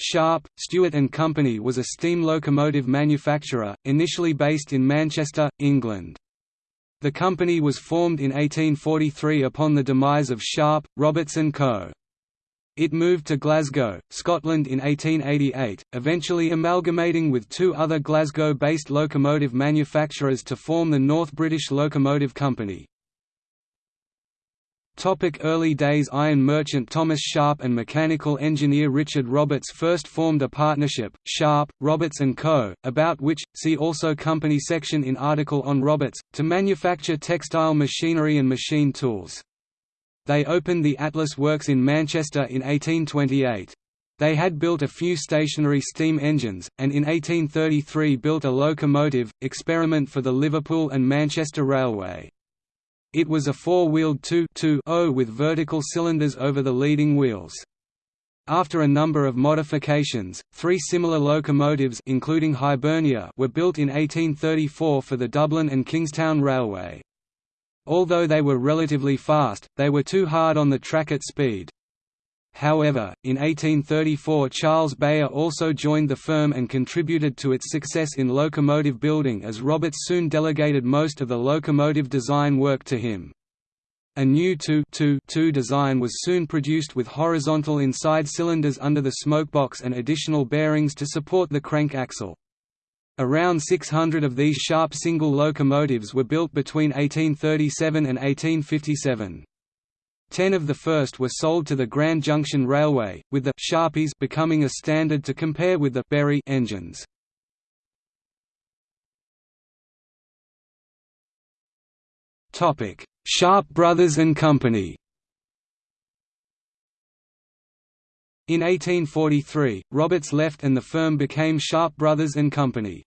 Sharp, Stewart and Company was a steam locomotive manufacturer, initially based in Manchester, England. The company was formed in 1843 upon the demise of Sharp, Roberts and Co. It moved to Glasgow, Scotland in 1888, eventually amalgamating with two other Glasgow-based locomotive manufacturers to form the North British Locomotive Company. Topic early days Iron merchant Thomas Sharp and mechanical engineer Richard Roberts first formed a partnership, Sharp, Roberts & Co., about which, see also company section in article on Roberts, to manufacture textile machinery and machine tools. They opened the Atlas Works in Manchester in 1828. They had built a few stationary steam engines, and in 1833 built a locomotive, experiment for the Liverpool and Manchester Railway. It was a four-wheeled 2-2-0 with vertical cylinders over the leading wheels. After a number of modifications, three similar locomotives including Hibernia were built in 1834 for the Dublin and Kingstown Railway. Although they were relatively fast, they were too hard on the track at speed. However, in 1834 Charles Beyer also joined the firm and contributed to its success in locomotive building as Roberts soon delegated most of the locomotive design work to him. A new 2-2-2 design was soon produced with horizontal inside cylinders under the smokebox and additional bearings to support the crank axle. Around 600 of these Sharp single locomotives were built between 1837 and 1857. Ten of the first were sold to the Grand Junction Railway, with the Sharpies becoming a standard to compare with the Bury engines. Sharp Brothers and Company. In 1843, Roberts left and the firm became Sharp Brothers and Company.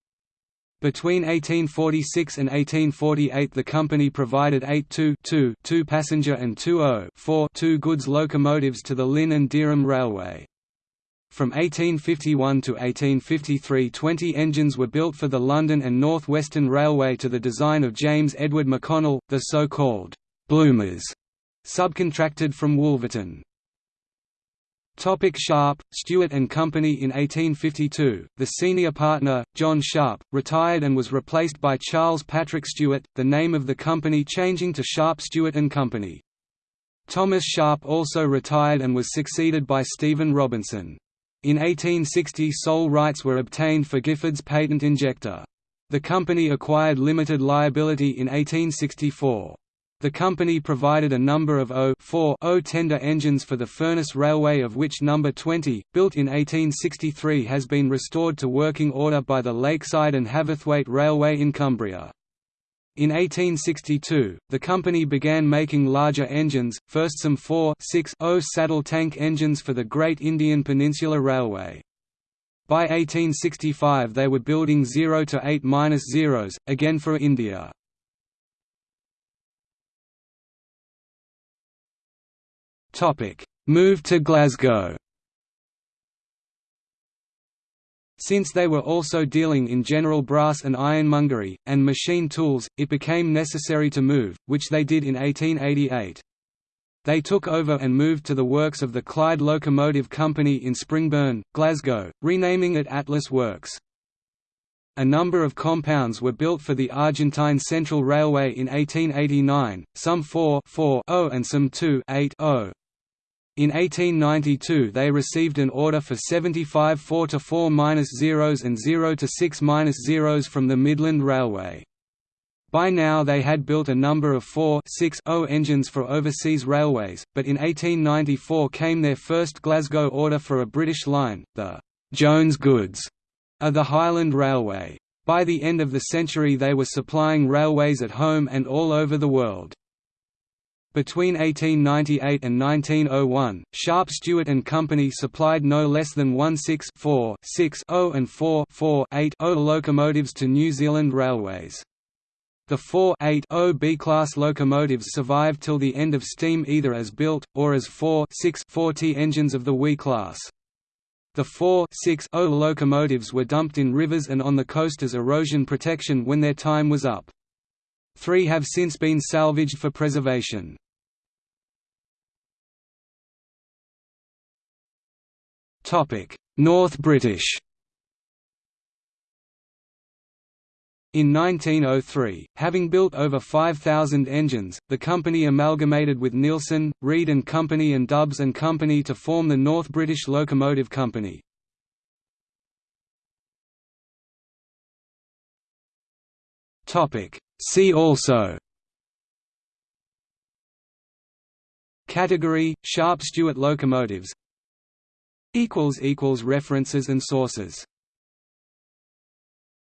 Between 1846 and 1848 the company provided 8-2-2 passenger and 2-0-4-2 goods locomotives to the Lynn and Dereham Railway. From 1851 to 1853 20 engines were built for the London and North Western Railway to the design of James Edward McConnell, the so-called «Bloomers», subcontracted from Wolverton. Topic Sharp, Stewart and Company In 1852, the senior partner, John Sharp, retired and was replaced by Charles Patrick Stewart, the name of the company changing to Sharp Stewart and Company. Thomas Sharp also retired and was succeeded by Stephen Robinson. In 1860 sole rights were obtained for Giffard's patent injector. The company acquired limited liability in 1864. The company provided a number of O tender engines for the Furness Railway of which number 20, built in 1863 has been restored to working order by the Lakeside and Haverthwaite Railway in Cumbria. In 1862, the company began making larger engines, first some 4 0 saddle tank engines for the Great Indian Peninsula Railway. By 1865 they were building 0 to 8 zeros, again for India. Topic: Move to Glasgow. Since they were also dealing in general brass and ironmongery, and machine tools, it became necessary to move, which they did in 1888. They took over and moved to the works of the Clyde Locomotive Company in Springburn, Glasgow, renaming it Atlas Works. A number of compounds were built for the Argentine Central Railway in 1889, some 4 4 and some 2 8 0. In 1892 they received an order for 75 4–4–0s and 0–6–0s from the Midland Railway. By now they had built a number of 4-6-0 engines for overseas railways, but in 1894 came their first Glasgow order for a British line, the «Jones Goods» of the Highland Railway. By the end of the century they were supplying railways at home and all over the world. Between 1898 and 1901, Sharp Stewart and Company supplied no less than 16 4 6 0 and 4 4 8 0 locomotives to New Zealand Railways. The 4 8 0 B-class locomotives survived till the end of steam either as built, or as 4 6 4T engines of the WE class. The 4 6 0 locomotives were dumped in rivers and on the coast as erosion protection when their time was up. Three have since been salvaged for preservation. North British In 1903, having built over 5,000 engines, the company amalgamated with Neilson, Reid and Company and Dübs and Company to form the North British Locomotive Company. See also Category – Sharp Stewart locomotives References and sources